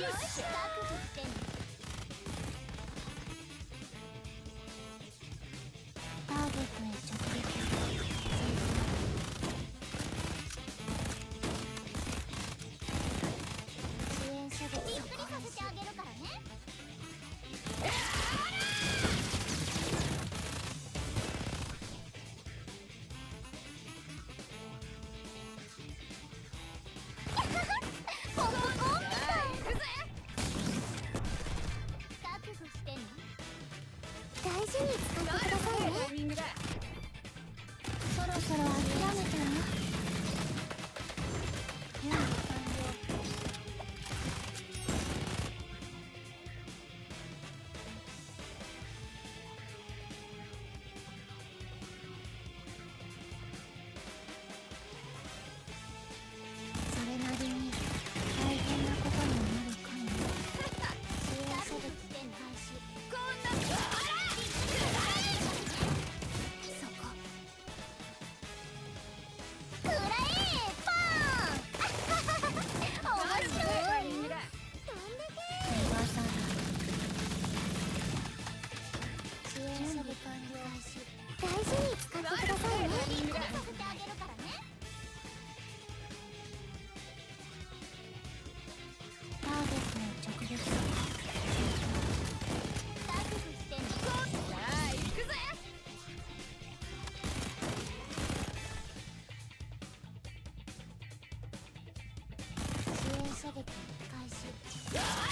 よし。覚悟してね大事に使ってくださいね。そろそろあげ Yeah!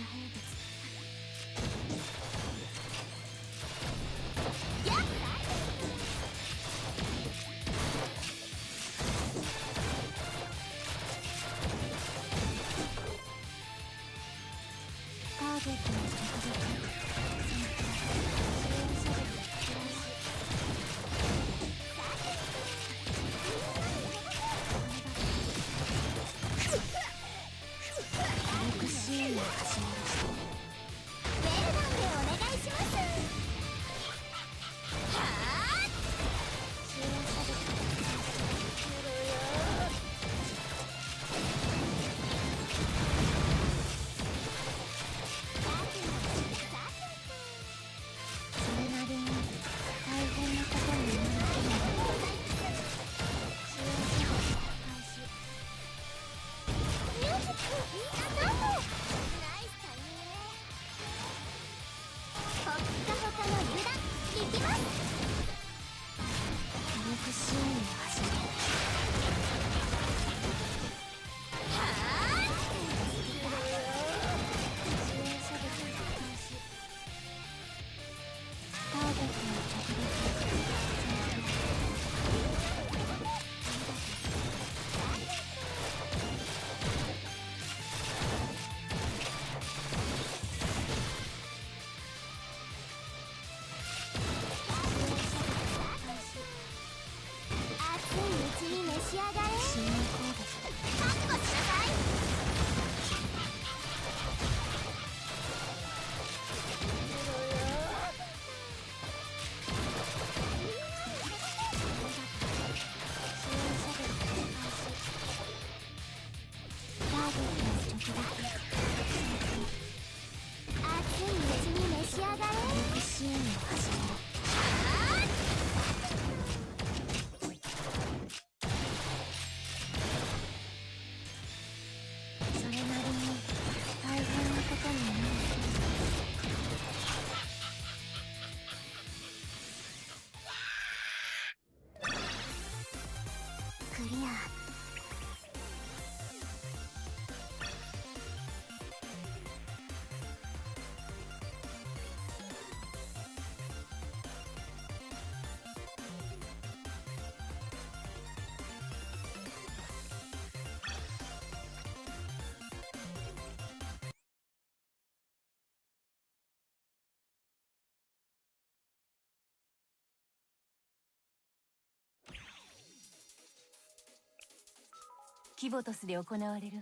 ーターゲットの着陸リアキボトスで行われる。